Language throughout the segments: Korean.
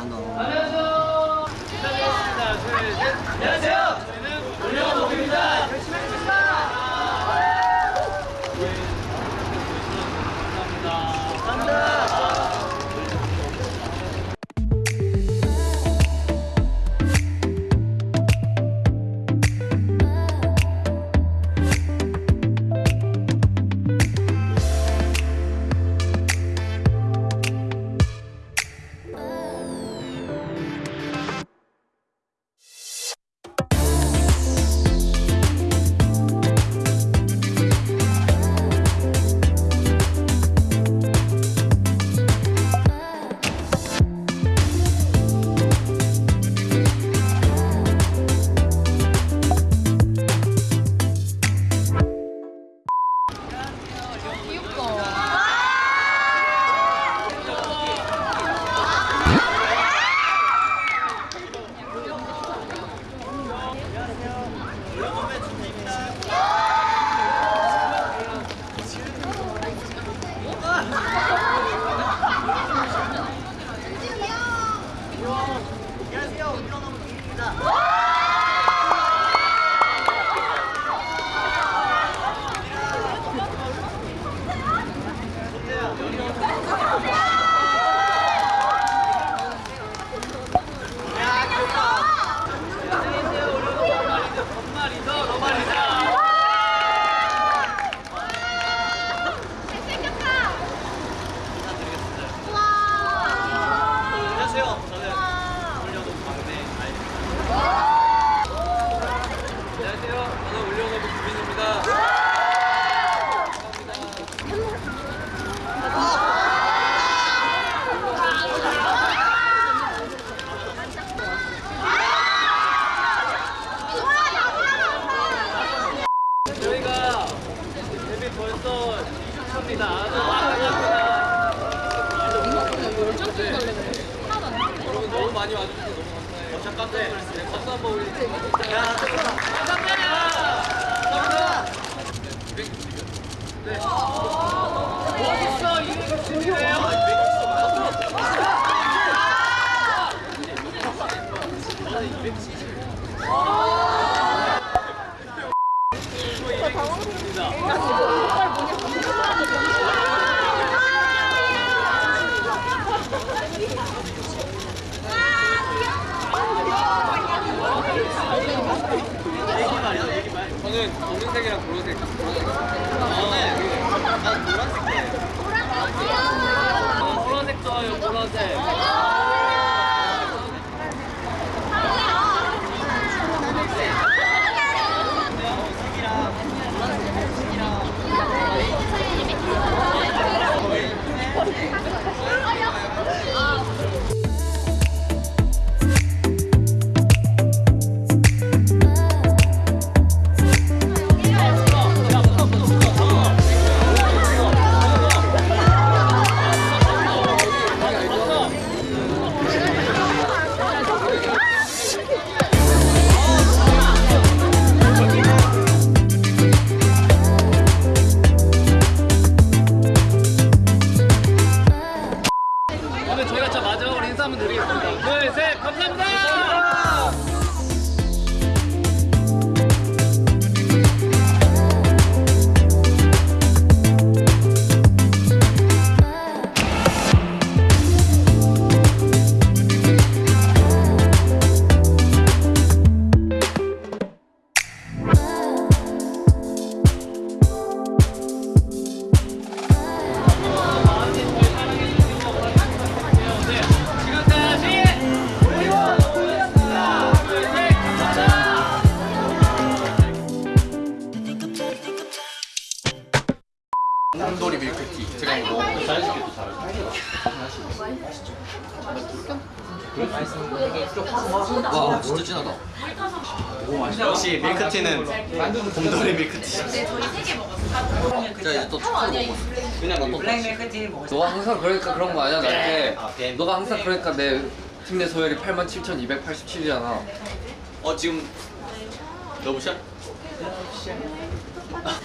만 원. 벌써 2주차입니다. 여러분 너무 많이 와주셔서 너무 감사해요. 어, 잠깐 네. 네, 박수 한번. 야, 감사합니다. 감사합니다. 네. 저는 검은색이랑 보라색. 한번 드리겠습니다. 둘, 셋, 감사합니다. 와 진짜 진하다 역시 밀크티는 곰돌이 밀크티. 자 이제 또 초코 그냥 블랙 밀크티 먹었어. 너가 항상 그러니까 그런 거 아니야 나한테 아, 뱀. 너가 항상 그러니까 내 팀 내 소열이 87,287이잖아 어 지금 러브샷?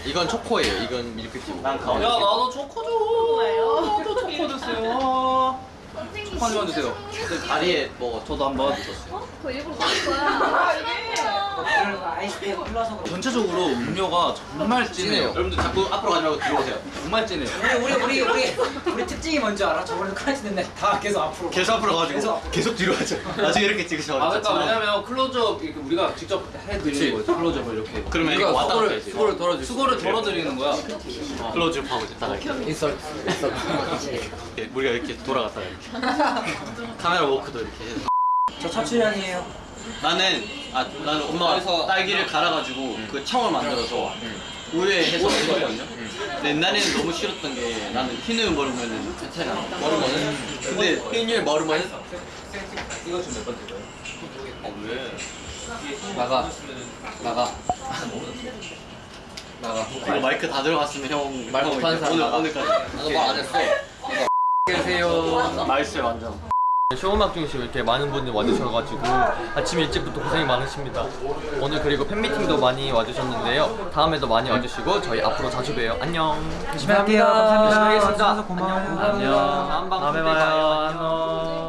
이건 초코예요 이건 밀크티 난 야. 나도 초코 줘. 나도 초코 주세요. 초코 많이 와주세요. 그 다리에 뭐 저도 한번 그거 일부러 먹은 거야. 전체적으로 음료가 정말 진해요. 여러분들 자꾸 앞으로 가지 말고 뒤로 오세요. 정말 진해요. 우리 우리 우리 우리 우리 특징이 뭔지 알아? 저번에 크라이스 됐는데 다 계속 앞으로. 계속 앞으로 가가지고 계속. 계속 뒤로 가죠. 나중에 이렇게 찍으셔. 아 그러니까 왜냐면 클로즈업 이렇게 우리가 직접. 해드리는 거죠. 클로즈업을 이렇게. 그러면 이거 왔다 갔다 수고를 해야지. 수고를 덜어주 수고를 덜어드리는 거야. 클로즈업 하고 이제 딱 이렇게. 인설 인설. 이렇게 우리가 이렇게 돌아갔다 이렇게. 카메라 워크도 이렇게 해서. 저 차출연이에요. 나는 아 나는 엄마가 딸기를 갈아가지고 그 청을 만들어서 우유에 해서 먹었거든요. 근데 옛날에는 너무 싫었던 게 나는 흰우유 먹으면은 괜찮아. 머르머는? 근데 흰율 머르머는? 이거 지금 몇 번째 거예요? 아 왜? 나가 나가 나가. 이거 마이크 다 들어갔으면 형말형 못하는 사람 오늘 나가. 오늘까지 나도 말안 했어. 계세요. 맛있어요 완전. 쇼음악 중심 이렇게 많은 분들이 와주셔가지고 아침 일찍부터 고생이 많으십니다. 오늘 그리고 팬미팅도 많이 와주셨는데요. 다음에도 많이 와주시고 저희 앞으로 자주 봬요. 안녕. 열심히 할게요. 감사합니다. 열심히 하겠습니다. 고마워요. 안녕. 다음 방송 때 봐요. 안녕.